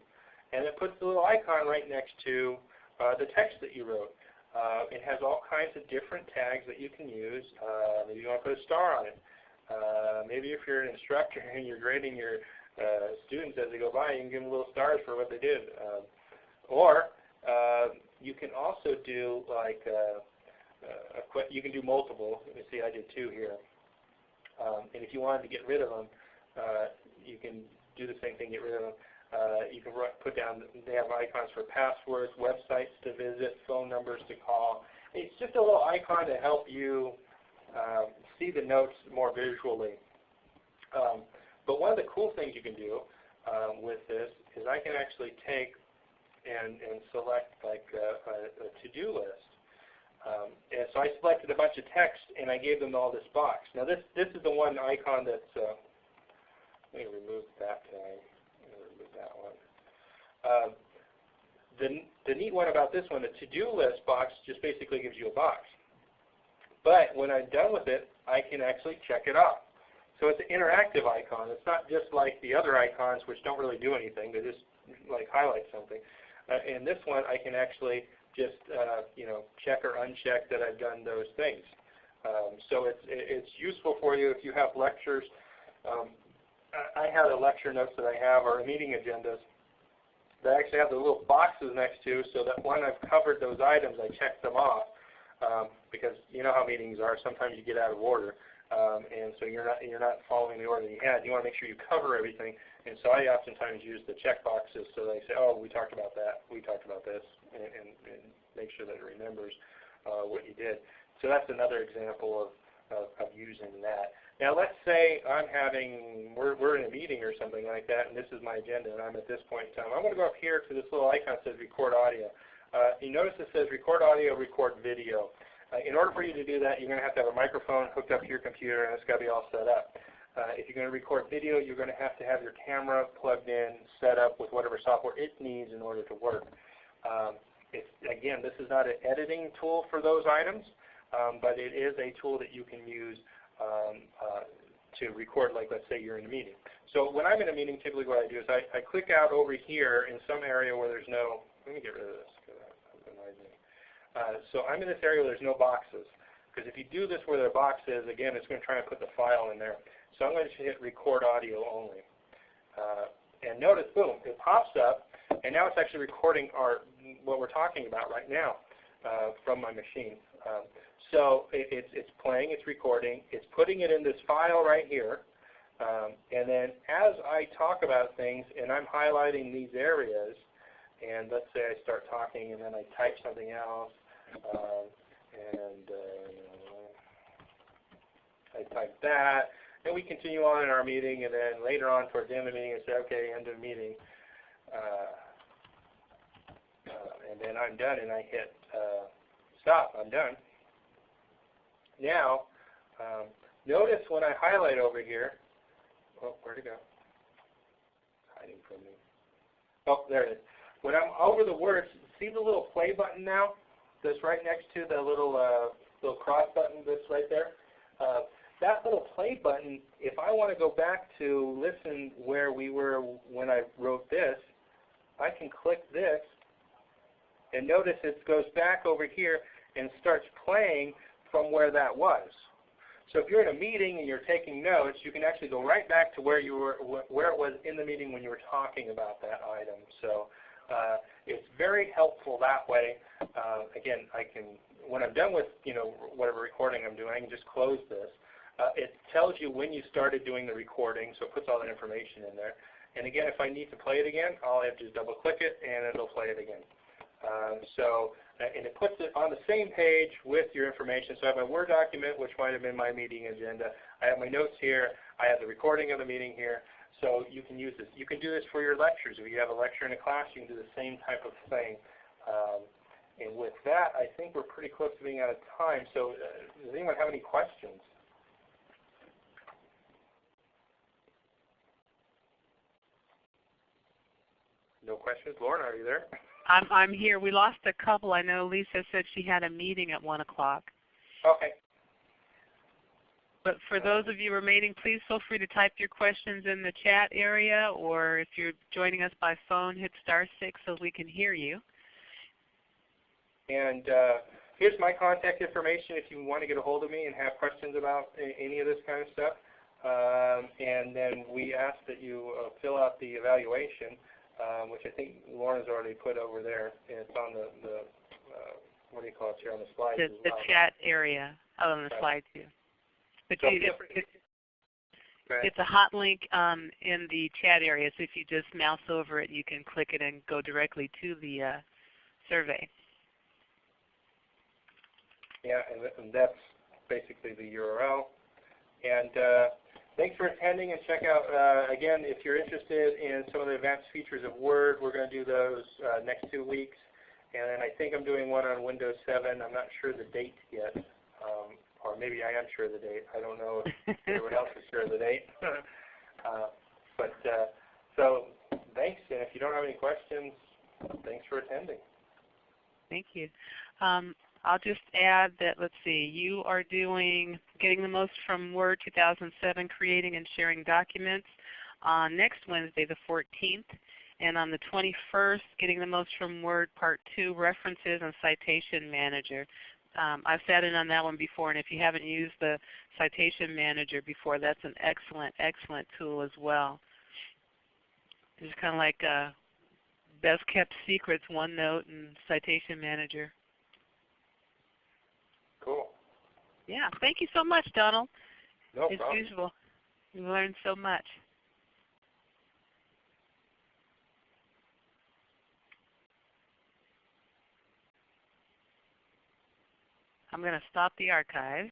And it puts the little icon right next to uh, the text that you wrote. Uh, it has all kinds of different tags that you can use. Uh, maybe you want to put a star on it. Uh, maybe if you're an instructor and you're grading your uh, students as they go by, you can give them little stars for what they did. Uh, or uh, you can also do like uh, uh, you can do multiple. Let me see, I did two here. Um, and if you wanted to get rid of them, uh, you can do the same thing, get rid of them. Uh, you can put down, they have icons for passwords, websites to visit, phone numbers to call. It's just a little icon to help you um, see the notes more visually. Um, but one of the cool things you can do um, with this is I can actually take and, and select like a, a, a to-do list. Um, and so I selected a bunch of text and I gave them all this box. Now this, this is the one icon that's, uh, let me remove that tag. Let me remove that one. Um, the, the neat one about this one, the to-do list box just basically gives you a box. But when I'm done with it, I can actually check it off. So it's an interactive icon. It's not just like the other icons which don't really do anything. They just like highlight something. Uh, in this one, I can actually just uh, you know check or uncheck that I've done those things. Um, so it's it's useful for you if you have lectures. Um, I have the lecture notes that I have or meeting agendas that actually have the little boxes next to, so that when I've covered those items, I check them off. Um, because you know how meetings are. Sometimes you get out of order, um, and so you're not you're not following the order you had. You want to make sure you cover everything. And so I oftentimes use the check boxes so they say, oh, we talked about that, we talked about this, and, and, and make sure that it remembers uh, what you did. So that's another example of, of, of using that. Now let's say I'm having, we're, we're in a meeting or something like that, and this is my agenda, and I'm at this point in time. I'm going to go up here to this little icon that says record audio. Uh, you notice it says record audio, record video. Uh, in order for you to do that, you're going to have to have a microphone hooked up to your computer, and it's got to be all set up. Uh, if you're going to record video, you're going to have to have your camera plugged in, set up with whatever software it needs in order to work. Um, again, this is not an editing tool for those items, um, but it is a tool that you can use um, uh, to record, like let's say you're in a meeting. So when I'm in a meeting, typically what I do is I, I click out over here in some area where there's no, let me get rid of this, 'cause that that annoys me. Uh, so I'm in this area where there's no boxes. Because if you do this where there are boxes, again, it's going to try and put the file in there. So I'm going to hit record audio only. Uh, and notice, boom, it pops up, and now it's actually recording our what we're talking about right now uh, from my machine. Um, so it, it's, it's playing, it's recording, it's putting it in this file right here. Um, and then as I talk about things and I'm highlighting these areas, and let's say I start talking and then I type something else, um, and uh, I type that, and we continue on in our meeting, and then later on towards the end of the meeting I say, okay, end of meeting. Uh, uh, and then I'm done and I hit uh, stop, I'm done. Now, um, notice when I highlight over here, oh, where'd it go? Hiding from me. Oh, there it is. When I'm over the words, see the little play button now that's right next to the little uh, little cross button that's right there? Uh, that little play button, if I want to go back to listen where we were when I wrote this, I can click this and notice it goes back over here and starts playing from where that was. So if you're in a meeting and you're taking notes, you can actually go right back to where you were, where it was in the meeting when you were talking about that item. So uh, it's very helpful that way. Uh, again, I can, when I'm done with you know whatever recording I'm doing, I can just close this. Uh, it tells you when you started doing the recording, so it puts all that information in there. And again, if I need to play it again, all I have to do is double click it and it'll play it again. Um, so, uh, and it puts it on the same page with your information. So I have my Word document, which might have been my meeting agenda. I have my notes here. I have the recording of the meeting here. So you can use this. You can do this for your lectures. If you have a lecture in a class, you can do the same type of thing. Um, and with that, I think we're pretty close to being out of time. So uh, does anyone have any questions? No questions? Lauren, are you there? I'm I'm here. We lost a couple. I know Lisa said she had a meeting at one o'clock. Okay. But for those of you remaining, please feel free to type your questions in the chat area, or if you're joining us by phone, hit star six so we can hear you. And uh, here's my contact information if you want to get a hold of me and have questions about any of this kind of stuff. Um, and then we ask that you uh, fill out the evaluation um, which I think Lauren's already put over there. And it's on the, the uh, what do you call it here on the slide the, well. chat area oh, on the Right. slide too. But So you, it's, it's, Go ahead. it's a hot link um, in the chat area, so if you just mouse over it, you can click it and go directly to the uh, survey. Yeah, and, and that's basically the URL. And uh, thanks for attending and check out, uh, again, if you're interested in some of the advanced features of Word, we're going to do those uh, next two weeks. And then I think I'm doing one on Windows 7. I'm not sure the date yet. Um, or maybe I am sure of the date. I don't know if everyone else is sure of the date. uh, but uh, so thanks, and if you don't have any questions, thanks for attending. Thank you. Um, I'll just add that, let's see, you are doing Getting the Most from Word 2007, Creating and Sharing Documents on next Wednesday the 14th. And on the 21st, Getting the Most from Word Part 2, References and Citation Manager. Um, I've sat in on that one before, and if you haven't used the Citation Manager before, that's an excellent, excellent tool as well. It's kind of like uh, best kept secrets, OneNote and Citation Manager. Cool. Yeah, thank you so much, Donald. No As problem. usual, we learned so much. I'm going to stop the archive.